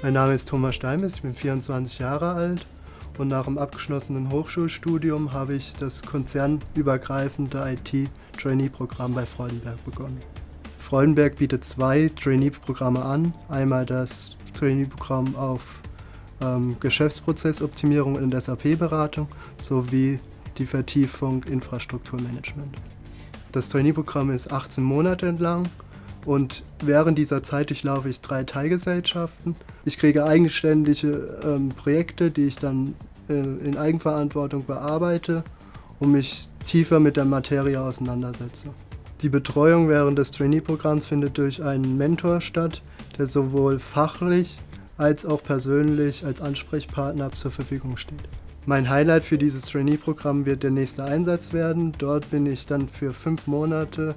Mein Name ist Thomas Steinmetz, ich bin 24 Jahre alt und nach dem abgeschlossenen Hochschulstudium habe ich das konzernübergreifende IT-Trainee-Programm bei Freudenberg begonnen. Freudenberg bietet zwei Trainee-Programme an. Einmal das Trainee-Programm auf ähm, Geschäftsprozessoptimierung in der SAP-Beratung sowie die Vertiefung Infrastrukturmanagement. Das Trainee-Programm ist 18 Monate lang und während dieser Zeit durchlaufe ich drei Teilgesellschaften. Ich kriege eigenständige ähm, Projekte, die ich dann äh, in Eigenverantwortung bearbeite und mich tiefer mit der Materie auseinandersetze. Die Betreuung während des Trainee-Programms findet durch einen Mentor statt, der sowohl fachlich als auch persönlich als Ansprechpartner zur Verfügung steht. Mein Highlight für dieses Trainee-Programm wird der nächste Einsatz werden. Dort bin ich dann für fünf Monate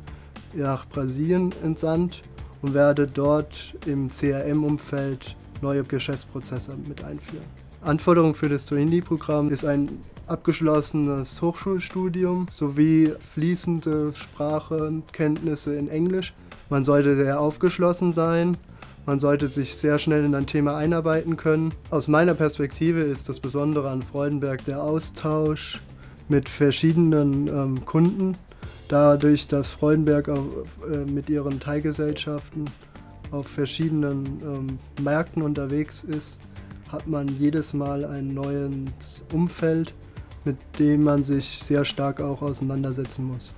nach Brasilien entsandt und werde dort im CRM-Umfeld neue Geschäftsprozesse mit einführen. Anforderung für das Trainee-Programm ist ein abgeschlossenes Hochschulstudium sowie fließende Sprachenkenntnisse in Englisch. Man sollte sehr aufgeschlossen sein, man sollte sich sehr schnell in ein Thema einarbeiten können. Aus meiner Perspektive ist das Besondere an Freudenberg der Austausch mit verschiedenen ähm, Kunden. Dadurch, dass Freudenberg auf, äh, mit ihren Teilgesellschaften auf verschiedenen ähm, Märkten unterwegs ist, hat man jedes Mal ein neues Umfeld, mit dem man sich sehr stark auch auseinandersetzen muss.